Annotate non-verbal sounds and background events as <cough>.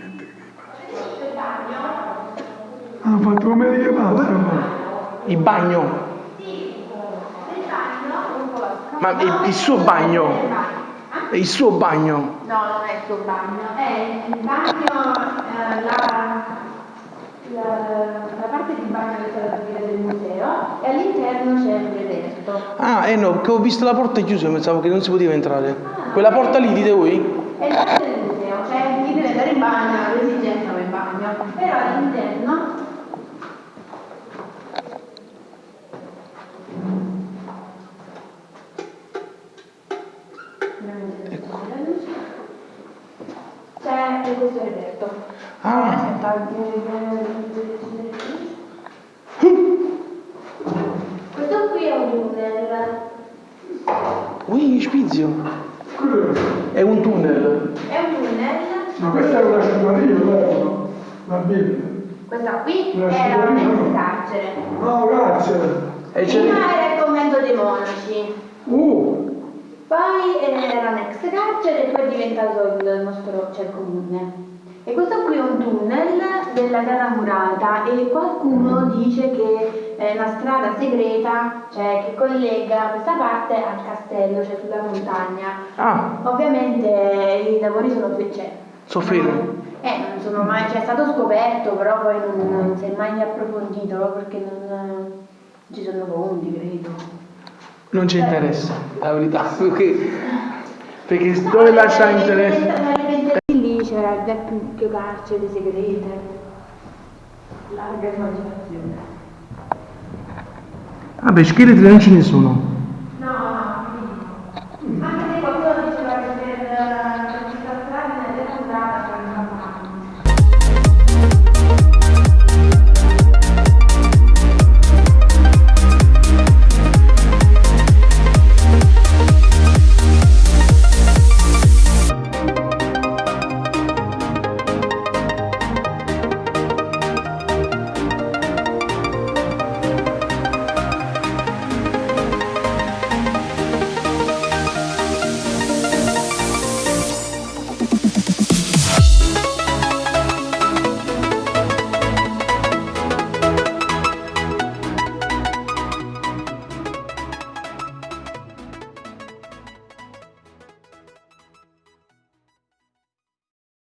niente che devi fare. Hanno fatto come richiamata. Il bagno. Ma il, il suo bagno. Il suo bagno. No, non è il suo bagno. È il bagno, eh, la, la, la, parte di bagno che c'è la pubblica del museo e all'interno c'è un evento. Ah, eh no, che ho visto la porta chiusa, pensavo che non si poteva entrare. Ah, Quella porta lì, dite voi? Esatto. Questo qui è un tunnel. Ui, spizio. È un tunnel. È un tunnel. Ma questa è una sciaparia, vero? La Bibbia. Questa qui Una era un sciaparia. ex carcere. No, grazie. E Prima era il convento dei monaci, Uh, poi eh, era un ex carcere e poi è diventato il nostro cioè il comune. E questo qui è un tunnel della terra murata e qualcuno dice che è una strada segreta, cioè che collega questa parte al castello, cioè sulla montagna. Ah, Ovviamente i lavori sono fe- cioè, soffrire. Eh, non sono mai, cioè è stato scoperto, però poi non, non si è mai approfondito perché non, non ci sono fondi, credo. Non ci interessa, la verità. <laughs> Perché, perché dove lascia interesse? C'era il vecchio carcere segrete. Larga immaginazione. Vabbè, scheletri non ce ne sono.